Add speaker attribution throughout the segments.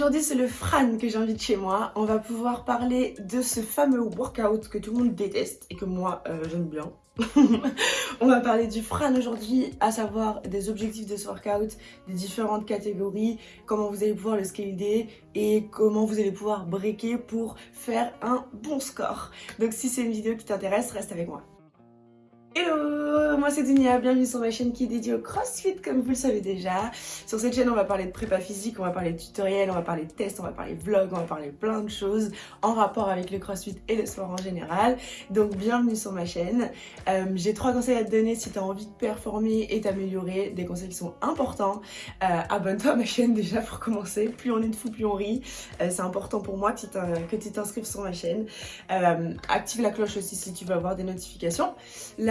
Speaker 1: Aujourd'hui, c'est le Fran que j'invite chez moi. On va pouvoir parler de ce fameux workout que tout le monde déteste et que moi, euh, j'aime bien. on va parler du Fran aujourd'hui, à savoir des objectifs de ce workout, des différentes catégories, comment vous allez pouvoir le scaler et comment vous allez pouvoir breaker pour faire un bon score. Donc si c'est une vidéo qui t'intéresse, reste avec moi. Hello, moi c'est Dunia, bienvenue sur ma chaîne qui est dédiée au crossfit comme vous le savez déjà. Sur cette chaîne on va parler de prépa physique, on va parler de tutoriels, on va parler de tests, on va parler de vlogs, on va parler plein de choses en rapport avec le crossfit et le sport en général. Donc bienvenue sur ma chaîne. Euh, j'ai trois conseils à te donner si tu as envie de performer et t'améliorer, des conseils qui sont importants. Euh, abonne-toi à ma chaîne déjà pour commencer, plus on est de fou plus on rit. Euh, c'est important pour moi que tu t'inscrives sur ma chaîne. active la cloche aussi si tu veux avoir des notifications.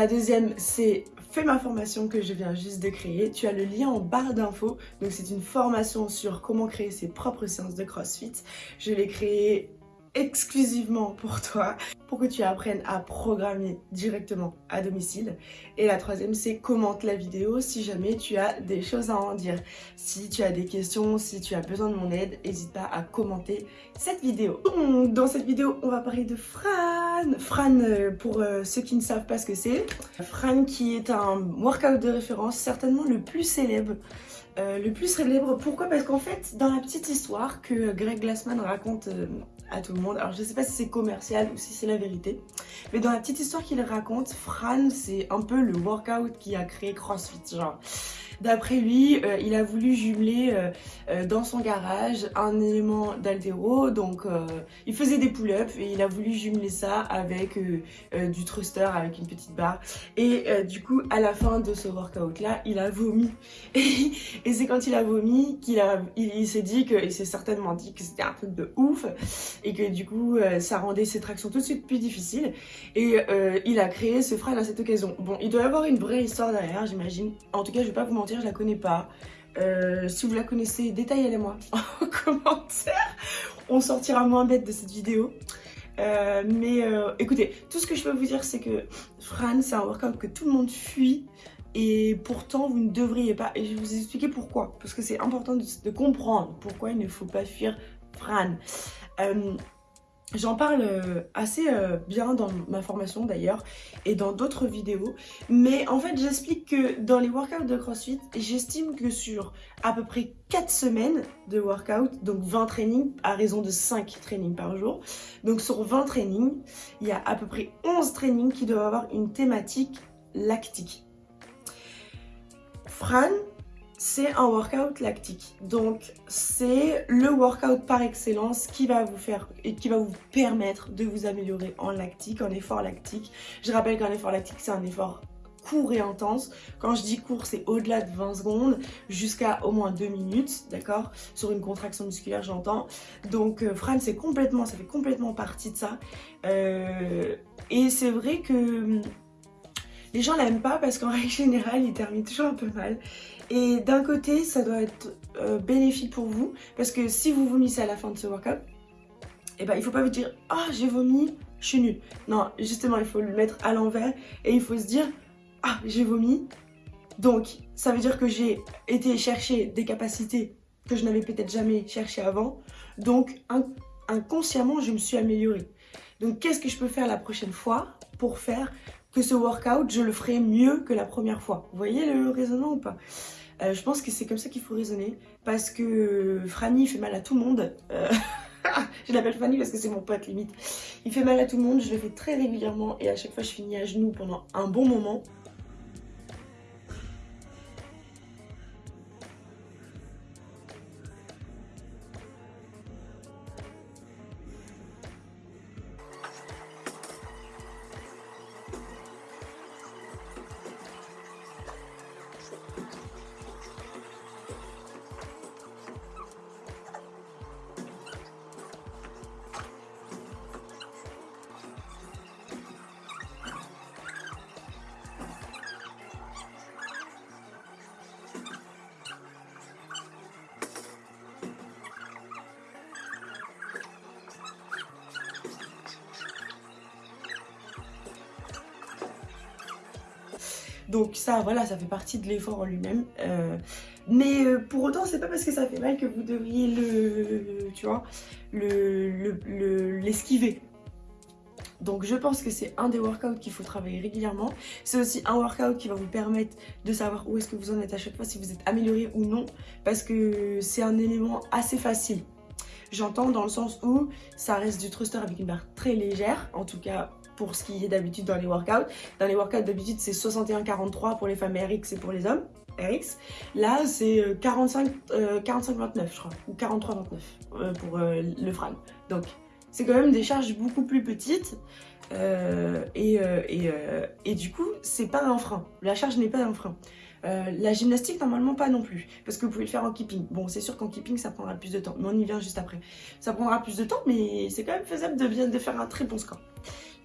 Speaker 1: Deuxième, c'est fais ma formation que je viens juste de créer. Tu as le lien en barre d'infos. Donc c'est une formation sur comment créer ses propres séances de CrossFit. Je l'ai créée exclusivement pour toi, pour que tu apprennes à programmer directement à domicile. Et la troisième, c'est commente la vidéo si jamais tu as des choses à en dire. Si tu as des questions, si tu as besoin de mon aide, n'hésite pas à commenter cette vidéo. Dans cette vidéo, on va parler de Fran. Fran, euh, pour euh, ceux qui ne savent pas ce que c'est, Fran qui est un workout de référence, certainement le plus célèbre euh, le plus célèbre. Pourquoi? Parce qu'en fait, dans la petite histoire que Greg Glassman raconte à tout le monde. Alors je sais pas si c'est commercial ou si c'est la vérité. Mais dans la petite histoire qu'il raconte, Fran c'est un peu le workout qui a créé CrossFit. Genre D'après lui, euh, il a voulu jumeler euh, euh, dans son garage un élément d'altéro, donc il faisait des pull-ups et il a voulu jumeler ça avec du thruster, avec une petite barre. Et du coup, à la fin de ce workout-là, il a vomi. et c'est quand il a vomi qu'il a, il, s'est dit que, s'est certainement dit que c'était un truc de ouf et que du coup, ça rendait ses tractions tout de suite plus difficiles. Et il a créé ce frein à cette occasion. Bon, il doit y avoir une vraie histoire derrière, j'imagine. En tout cas, je vais pas vous mentir je la connais pas. Euh, si vous la connaissez, détaillez-la-moi en commentaire. On sortira moins bête de cette vidéo. Euh, mais euh, écoutez, tout ce que je peux vous dire, c'est que Fran, c'est un workout que tout le monde fuit. Et pourtant, vous ne devriez pas. Et je vais vous expliquer pourquoi. Parce que c'est important de, comprendre pourquoi il ne faut pas fuir Fran. J'en parle euh, assez euh, bien dans ma formation d'ailleurs et dans d'autres vidéos. Mais en fait, j'explique que dans les workouts de CrossFit, j'estime que sur à peu près 4 semaines de workout, donc 20 trainings à raison de 5 trainings par jour. Donc sur 20 trainings, il y a à peu près 11 trainings qui doivent avoir une thématique lactique. Fran, c'est un workout lactique. Donc c'est le workout par excellence qui va vous faire et qui va vous permettre de vous améliorer en lactique, en effort lactique. Je rappelle qu'un effort lactique c'est un effort court et intense. Quand je dis court, c'est au-delà de 20 secondes jusqu'à au moins 2 minutes, d'accord? Sur une contraction musculaire, j'entends. Donc euh, Fran, c'est complètement, ça fait complètement partie de ça. Euh, et c'est vrai que les gens l'aiment pas parce qu'en règle générale, il termine toujours un peu mal. Et d'un côté, ça doit être euh, bénéfique pour vous parce que si vous vomissez à la fin de ce workout, eh ben, il faut pas vous dire « Ah, j'ai vomi, je suis nul ». Non, justement, il faut le mettre à l'envers et il faut se dire « Ah, j'ai vomi, donc ça veut dire que j'ai été chercher des capacités que je n'avais peut-être jamais cherché avant. Donc, inconsciemment, je me suis améliorée. Donc, qu'est-ce que je peux faire la prochaine fois pour faire ce workout, je le ferai mieux que la première fois. Vous voyez le raisonnement ou pas? Euh, Je pense que c'est comme ça qu'il faut raisonner. Parce que Franny fait mal à tout le monde. Euh, je l'appelle Franny parce que c'est mon pote limite. Il fait mal à tout le monde, je le fais très régulièrement et à chaque fois je finis à genoux pendant un bon moment. Donc ça, voilà, ça fait partie de l'effort en lui-même. Euh, mais euh, pour autant, c'est pas parce que ça fait mal que vous devriez le tu vois, l'esquiver. Le, donc je pense que c'est un des workouts qu'il faut travailler régulièrement. C'est aussi un workout qui va vous permettre de savoir où est-ce que vous en êtes à chaque fois, si vous êtes amélioré ou non, parce que c'est un élément assez facile. J'entends dans le sens où ça reste du thruster avec une barre très légère, en tout cas pour ce qui est d'habitude dans les workouts. Dans les workouts d'habitude c'est 61-43 pour les femmes RX et pour les hommes. RX. Là, c'est 45-29, euh, euh, je crois, ou 43-29 euh, pour le frame. Donc, c'est quand même des charges beaucoup plus petites. et, et, du coup, c'est pas un frein. La charge n'est pas un frein. la gymnastique, normalement pas non plus, parce que vous pouvez le faire en keeping. Bon, c'est sûr qu'en keeping, ça prendra plus de temps, mais on y vient juste après. Ça prendra plus de temps, mais c'est quand même faisable de faire un très bon score.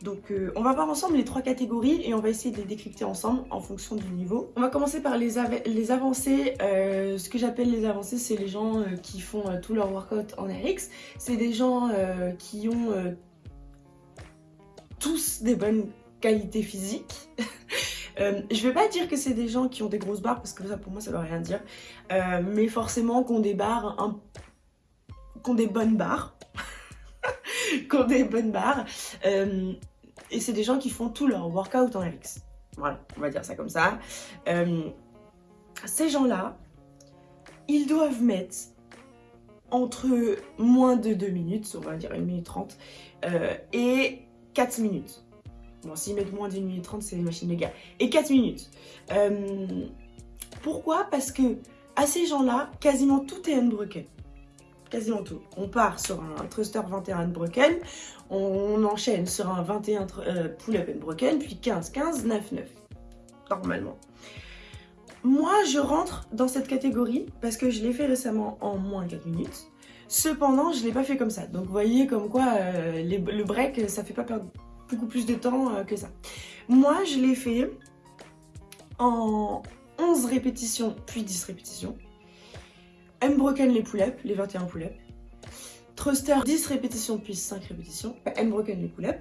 Speaker 1: Donc euh, on va voir ensemble les trois catégories et on va essayer de les décrypter ensemble en fonction du niveau. On va commencer par les, avancées. Euh, ce que j'appelle les avancées, c'est les gens euh, qui font tout leur workout en RX. C'est des gens qui ont tous des bonnes qualités physiques. je vais pas dire que c'est des gens qui ont des grosses barres parce que ça pour moi ça veut rien dire. mais forcément qu'on des barres, un... qu'on des bonnes barres. qu'on des bonnes barres. Et c'est des gens qui font tout leur workout en RX. Voilà, on va dire ça comme ça. Euh, ces gens-là, ils doivent mettre entre moins de 2 minutes, on va dire 1 minute 30, euh, et 4 minutes. Bon, s'ils mettent moins d'une minute 30, c'est une machine guerre. Et 4 minutes. Euh, pourquoi? Parce que à ces gens-là, quasiment tout est unbroken quasiment tout. On part sur un thruster 21 broken, on enchaîne sur un 21 euh, pull-up and broken, puis 15, 15, 9, 9, normalement. Moi, je rentre dans cette catégorie parce que je l'ai fait récemment en moins 4 minutes. Cependant, je ne l'ai pas fait comme ça. Donc, vous voyez comme quoi euh, le break, ça fait pas perdre beaucoup plus de temps euh, que ça. Moi, je l'ai fait en 11 répétitions, puis 10 répétitions. M-broken les pull-up, les 21 pull-up. Thruster 10 répétitions puis 5 répétitions. M-broken les pull-up.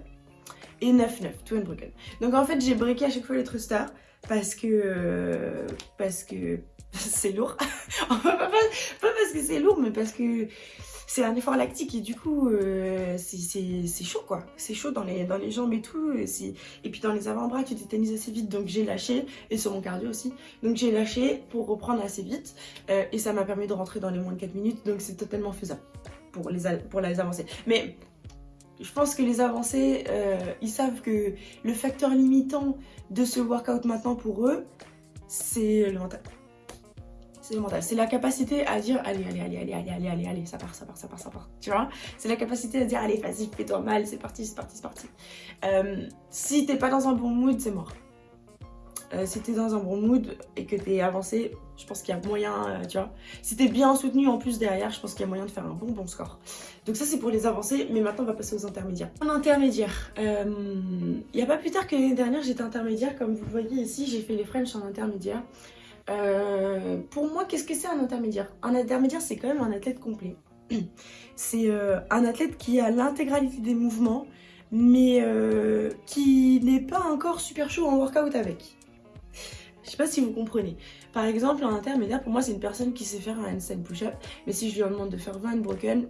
Speaker 1: Et 9-9, tout M-broken. Donc en fait j'ai breaké à chaque fois les thrusters parce que... Euh, parce que c'est lourd. pas, parce que c'est lourd mais parce que c'est un effort lactique et du coup euh, c'est chaud quoi. C'est chaud dans les, dans les jambes et tout. Et, et puis dans les avant-bras tu tétanises assez vite donc j'ai lâché et sur mon cardio aussi. Donc j'ai lâché pour reprendre assez vite euh, et ça m'a permis de rentrer dans les moins de 4 minutes donc c'est totalement faisable pour les, pour les avancées. Mais je pense que les avancées, euh, ils savent que le facteur limitant de ce workout maintenant pour eux, c'est le mental c'est le mental. C'est la capacité à dire allez, allez, allez, allez, allez, allez, allez, allez, ça part, ça part, ça part, ça part. Tu vois? C'est la capacité à dire allez, vas-y, fais-toi mal, c'est parti, c'est parti, c'est parti. Euh, si t'es pas dans un bon mood, c'est mort. Euh, si t'es dans un bon mood et que t'es avancé, je pense qu'il y a moyen, euh, tu vois. Si t'es bien soutenu en plus derrière, je pense qu'il y a moyen de faire un bon bon score. Donc ça c'est pour les avancées, mais maintenant on va passer aux intermédiaires. En intermédiaire, il n'y a pas plus tard que l'année dernière j'étais intermédiaire, comme vous le voyez ici, j'ai fait les French en intermédiaire. Euh, pour moi, qu'est-ce que c'est un intermédiaire? Un intermédiaire, c'est quand même un athlète complet. C'est euh, un athlète qui a l'intégralité des mouvements, mais euh, qui n'est pas encore super chaud en workout avec. Je sais pas si vous comprenez. Par exemple, un intermédiaire, pour moi, c'est une personne qui sait faire un handstand push-up, mais si je lui demande de faire 20 broken,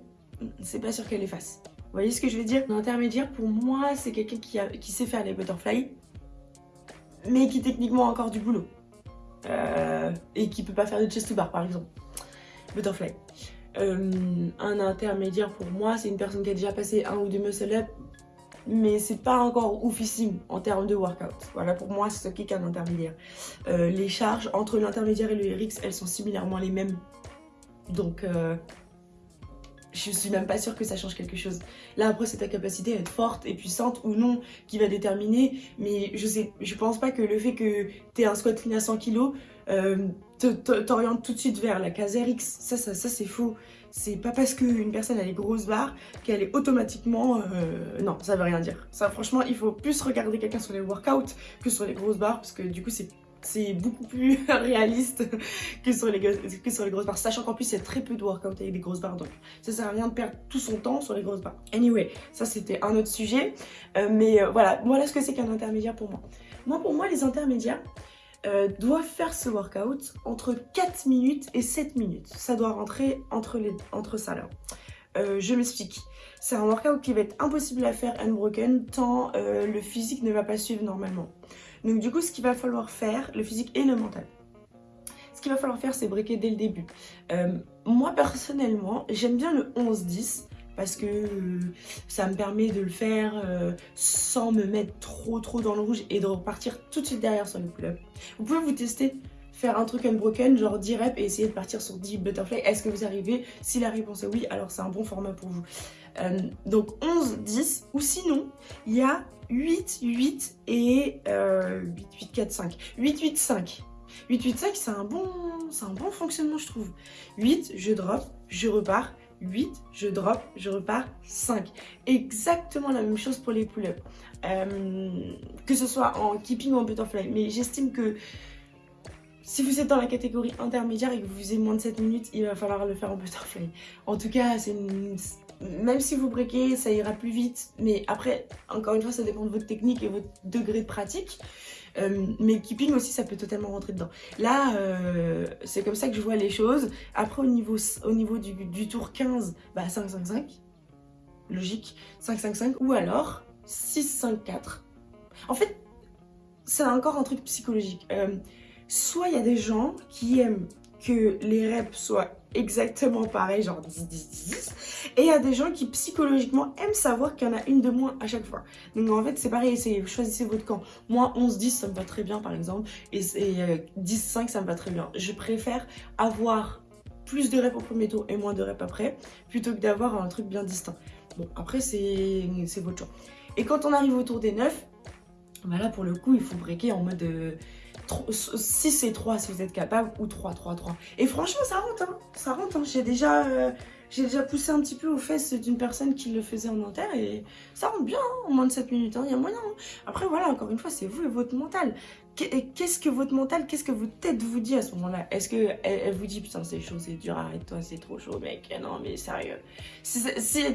Speaker 1: c'est pas sûr qu'elle les fasse. Vous voyez ce que je veux dire? Un intermédiaire, pour moi, c'est quelqu'un qui, sait faire les butterflies, mais qui techniquement a encore du boulot. Euh, et qui peut pas faire de chest to bar par exemple. Butterfly. Euh, un intermédiaire pour moi, c'est une personne qui a déjà passé un ou deux muscle up, mais c'est pas encore oufissime en termes de workout. Voilà, pour moi, c'est ce qu'est qu'un intermédiaire. Euh, les charges entre l'intermédiaire et le RX, elles sont similairement les mêmes. Donc, je suis même pas sûre que ça change quelque chose. Là après c'est ta capacité à être forte et puissante ou non qui va déterminer, mais je sais, je pense pas que le fait que tu aies un squat clean à 100 kg euh, t'oriente tout de suite vers la case RX, ça, ça, ça c'est faux. C'est pas parce qu'une personne a les grosses barres qu'elle est automatiquement... Euh, non, ça veut rien dire. Ça franchement, il faut plus regarder quelqu'un sur les workouts que sur les grosses barres parce que du coup c'est c'est beaucoup plus réaliste que sur, les, grosses barres. Sachant qu'en plus, il y a très peu de workout avec des grosses barres. Donc, ça sert à rien de perdre tout son temps sur les grosses barres. Anyway, ça c'était un autre sujet. Euh, mais euh, voilà, voilà ce que c'est qu'un intermédiaire pour moi. Moi, pour moi, les intermédiaires euh, doivent faire ce workout entre 4 minutes et 7 minutes. Ça doit rentrer entre, les, entre ça là. Euh, je m'explique. C'est un workout qui va être impossible à faire unbroken tant euh, le physique ne va pas suivre normalement. Donc du coup, ce qu'il va falloir faire, le physique et le mental, ce qu'il va falloir faire, c'est breaker dès le début. Moi, personnellement, j'aime bien le 11-10 parce que ça me permet de le faire sans me mettre trop trop dans le rouge et de repartir tout de suite derrière sur le pull-up. Vous pouvez vous tester faire un truc unbroken, genre 10 reps et essayer de partir sur 10 butterfly. Est-ce que vous arrivez? Si la réponse est oui, alors c'est un bon format pour vous. Euh, donc 11, 10, ou sinon, il y a 8, 8 et 8, 8, 4, 5. 8, 8, 5. 8, 8, 5, c'est un, bon, un bon fonctionnement, je trouve. 8, je drop, je repars. 8, je drop, je repars, 5. Exactement la même chose pour les pull-ups. Euh, que ce soit en keeping ou en butterfly. Mais j'estime que si vous êtes dans la catégorie intermédiaire et que vous faisiez moins de 7 minutes, il va falloir le faire en butterfly. En tout cas, même si vous breakez, ça ira plus vite. Mais après, encore une fois, ça dépend de votre technique et votre degré de pratique. Euh, mais keeping aussi, ça peut totalement rentrer dedans. Là, euh, c'est comme ça que je vois les choses. Après, au niveau, au niveau du, tour 15, bah 5-5-5. Logique. 5-5-5. Ou alors 6-5-4. En fait, c'est encore un truc psychologique. Euh, soit il y a des gens qui aiment que les reps soient exactement pareils, genre 10, 10, 10, et il y a des gens qui psychologiquement aiment savoir qu'il y en a une de moins à chaque fois. Donc en fait c'est pareil, choisissez votre camp. Moi 11, 10 ça me va très bien par exemple, et, 10, 5 ça me va très bien. Je préfère avoir plus de reps au premier tour et moins de reps après, plutôt que d'avoir un truc bien distinct. Bon après c'est votre choix. Et quand on arrive au tour des 9, bah là pour le coup il faut breaker en mode... Euh, 6 c'est 3 si vous êtes capable, ou 3, 3, 3. Et franchement, ça rentre, hein. ça rentre. Hein. J'ai déjà, euh, déjà poussé un petit peu aux fesses d'une personne qui le faisait en inter et ça rentre bien, hein, en moins de 7 minutes, il y a moyen. Après, voilà, encore une fois, c'est vous et votre mental. Qu'est-ce que votre mental, qu'est-ce que votre tête vous dit à ce moment-là? Est-ce qu'elle elle vous dit, putain, c'est chaud, c'est dur, arrête-toi, c'est trop chaud, mec, non, mais sérieux. Si,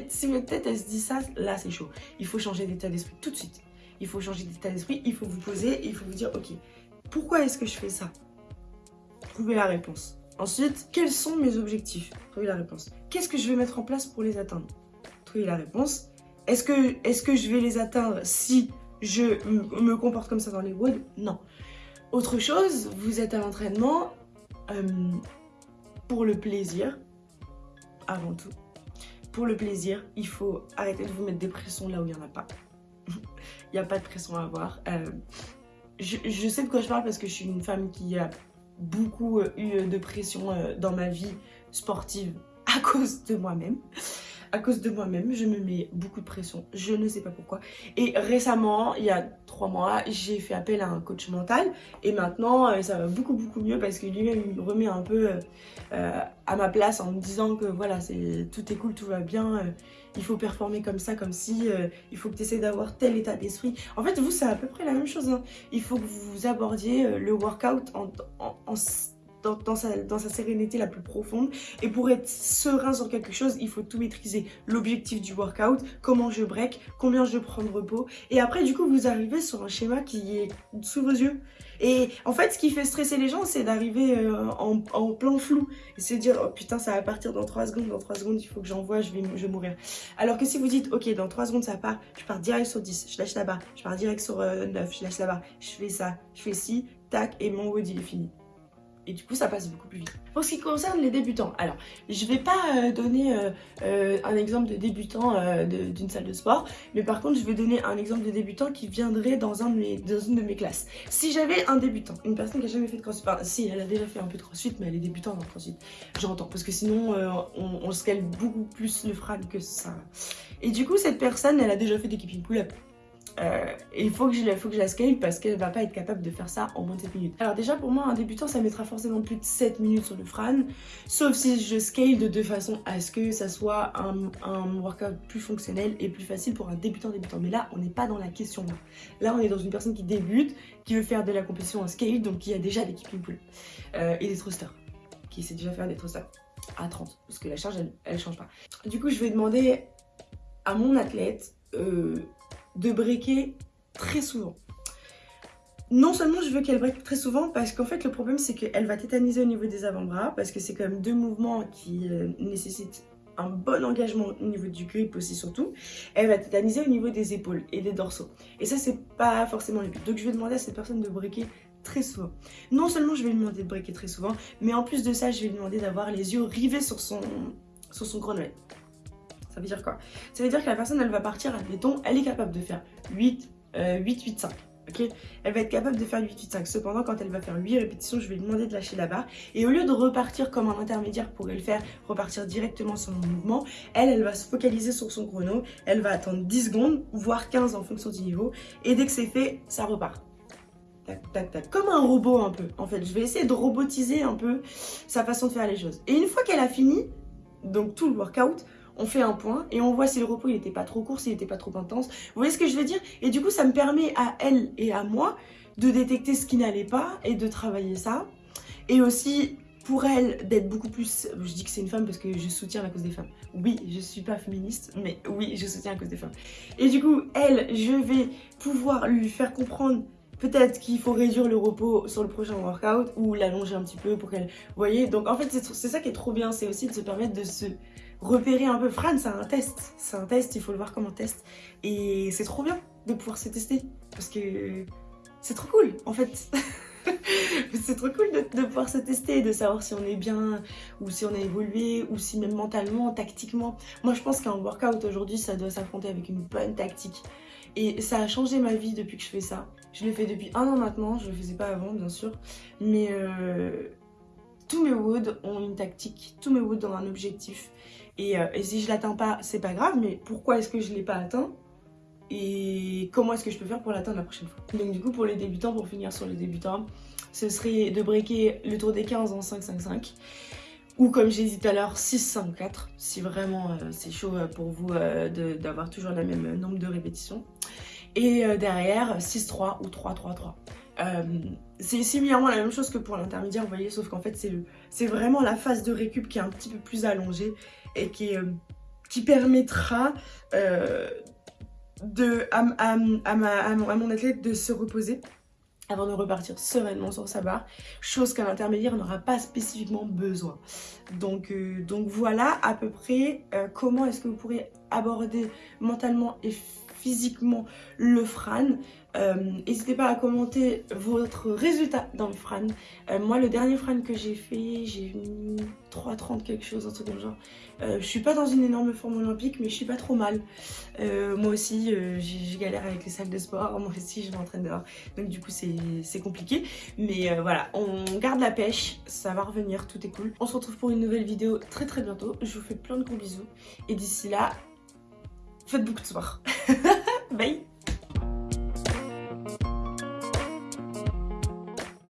Speaker 1: si votre tête, elle se dit ça, là, c'est chaud. Il faut changer d'état d'esprit tout de suite. Il faut changer d'état d'esprit, il faut vous poser, il faut vous dire, ok, pourquoi est-ce que je fais ça? Trouvez la réponse. Ensuite, quels sont mes objectifs? Trouvez la réponse. Qu'est-ce que je vais mettre en place pour les atteindre? Trouvez la réponse. Est-ce que, je vais les atteindre si je me comporte comme ça dans les woods Non. Autre chose, vous êtes à l'entraînement euh, pour le plaisir, avant tout. Pour le plaisir, il faut arrêter de vous mettre des pressions là où il n'y en a pas. il n'y a pas de pression à avoir. Euh, je, sais de quoi je parle parce que je suis une femme qui a beaucoup euh, eu de pression euh, dans ma vie sportive à cause de moi-même. À cause de moi-même, je me mets beaucoup de pression. Je ne sais pas pourquoi. Et récemment, il y a trois mois, j'ai fait appel à un coach mental. Et maintenant, euh, ça va beaucoup, beaucoup mieux parce que lui-même, me remet un peu à ma place en me disant que voilà, tout est cool, tout va bien il faut performer comme ça, comme si euh, il faut que tu essaies d'avoir tel état d'esprit. En fait, vous, c'est à peu près la même chose. Hein. Il faut que vous abordiez euh, le workout en, dans, sa, sérénité la plus profonde. Et pour être serein sur quelque chose, il faut tout maîtriser. L'objectif du workout, comment je break, combien je prends de repos. Et après, du coup, vous arrivez sur un schéma qui est sous vos yeux. Et en fait, ce qui fait stresser les gens, c'est d'arriver euh, en, en, plein flou. Et se dire, oh putain, ça va partir dans 3 secondes, dans 3 secondes, il faut que j'envoie, je vais, je vais mourir. Alors que si vous dites, ok, dans 3 secondes, ça part, je pars direct sur 10, je lâche la barre. Je pars direct sur 9, euh, je lâche la barre. Je fais ça, je fais ci, tac, et mon il est fini et du coup ça passe beaucoup plus vite. Pour ce qui concerne les débutants, alors je vais pas euh, donner euh, euh, un exemple de débutant d'une salle de sport, mais par contre je vais donner un exemple de débutant qui viendrait dans, un de mes, dans une de mes classes. Si j'avais un débutant, une personne qui a jamais fait de crossfit, enfin si elle a déjà fait un peu de crossfit, mais elle est débutante en crossfit, j'entends, parce que sinon on, on scale beaucoup plus le frame que ça. Et du coup cette personne elle a déjà fait des keeping pull-up. Euh, il faut que, je, que la scale parce qu'elle va pas être capable de faire ça en moins de 7 minutes. Alors déjà pour moi un débutant ça mettra forcément plus de 7 minutes sur le Fran sauf si je scale de deux façons à ce que ça soit un, workout plus fonctionnel et plus facile pour un débutant débutant. Mais là on n'est pas dans la question là. Là on est dans une personne qui débute, qui veut faire de la compétition en scale donc qui a déjà l'équipe pool euh, et des thrusters, qui sait déjà faire des thrusters à 30 parce que la charge elle, elle change pas. Du coup je vais demander à mon athlète euh, de breaker très souvent. Non seulement je veux qu'elle break très souvent parce qu'en fait le problème c'est qu'elle va tétaniser au niveau des avant-bras parce que c'est quand même deux mouvements qui euh, nécessitent un bon engagement au niveau du grip aussi surtout, elle va tétaniser au niveau des épaules et des dorsaux. Et ça, c'est pas forcément le but. Donc je vais demander à cette personne de briquer très souvent. Non seulement je vais lui demander de briquer très souvent, mais en plus de ça, je vais lui demander d'avoir les yeux rivés sur son, sur son. Ça veut dire quoi? Ça veut dire que la personne, elle va partir, admettons, elle est capable de faire 8, 8, 8, 5. ok? Elle va être capable de faire 8, 8, 5. Cependant, quand elle va faire 8 répétitions, je vais lui demander de lâcher la barre. Et au lieu de repartir comme un intermédiaire pour le faire, repartir directement sur mon mouvement, elle, elle va se focaliser sur son chrono. Elle va attendre 10 secondes, voire 15 en fonction du niveau. Et dès que c'est fait, ça repart. Tac, tac, tac. Comme un robot un peu. En fait, je vais essayer de robotiser un peu sa façon de faire les choses. Et une fois qu'elle a fini, donc tout le workout, on fait un point et on voit si le repos il n'était pas trop court, s'il n'était pas trop intense. Vous voyez ce que je veux dire? Et du coup, ça me permet à elle et à moi de détecter ce qui n'allait pas et de travailler ça. Et aussi pour elle d'être beaucoup plus... Je dis que c'est une femme parce que je soutiens la cause des femmes. Oui, je suis pas féministe, mais oui, je soutiens la cause des femmes. Et du coup, elle, je vais pouvoir lui faire comprendre peut-être qu'il faut réduire le repos sur le prochain workout ou l'allonger un petit peu pour qu'elle... Vous voyez? Donc en fait, c'est ça qui est trop bien, c'est aussi de se permettre de se repérer un peu. Fran, c'est un test. C'est un test, il faut le voir comme un test. Et c'est trop bien de pouvoir se tester. Parce que c'est trop cool, en fait. c'est trop cool de, pouvoir se tester, de savoir si on est bien, ou si on a évolué, ou si même mentalement, tactiquement. Moi, je pense qu'un workout aujourd'hui, ça doit s'affronter avec une bonne tactique. Et ça a changé ma vie depuis que je fais ça. Je le fais depuis un an maintenant, je le faisais pas avant, bien sûr. Mais euh, tous mes woods ont une tactique, tous mes woods ont un objectif. Euh, et, si je l'atteins pas, c'est pas grave, mais pourquoi est-ce que je l'ai pas atteint et comment est-ce que je peux faire pour l'atteindre la prochaine fois? Donc du coup pour les débutants, pour finir sur les débutants, ce serait de breaker le tour des 15 en 5-5-5 ou comme j'ai dit tout à l'heure 6-5-4 si vraiment euh, c'est chaud euh, pour vous d'avoir toujours le même nombre de répétitions. Et derrière 6-3 ou 3-3-3. c'est similairement la même chose que pour l'intermédiaire, vous voyez, sauf qu'en fait c'est vraiment la phase de récup qui est un petit peu plus allongée et qui, euh, permettra euh, à, mon athlète de se reposer avant de repartir sereinement sur sa barre, chose qu'un intermédiaire n'aura pas spécifiquement besoin. Donc, euh, donc voilà à peu près comment est-ce que vous pourrez aborder mentalement et physiquement le Fran. Euh, n'hésitez pas à commenter votre résultat dans le Fran. Euh, moi, le dernier Fran que j'ai fait, j'ai mis 3,30 quelque chose, un truc comme genre. Euh, je suis pas dans une énorme forme olympique, mais je suis pas trop mal. moi aussi, j'ai galère avec les salles de sport. Moi aussi, je m'entraîne dehors. Donc du coup, c'est compliqué. Mais voilà, on garde la pêche. Ça va revenir, tout est cool. On se retrouve pour une nouvelle vidéo très très bientôt. Je vous fais plein de gros bisous. Et d'ici là, faites beaucoup de sport. Bye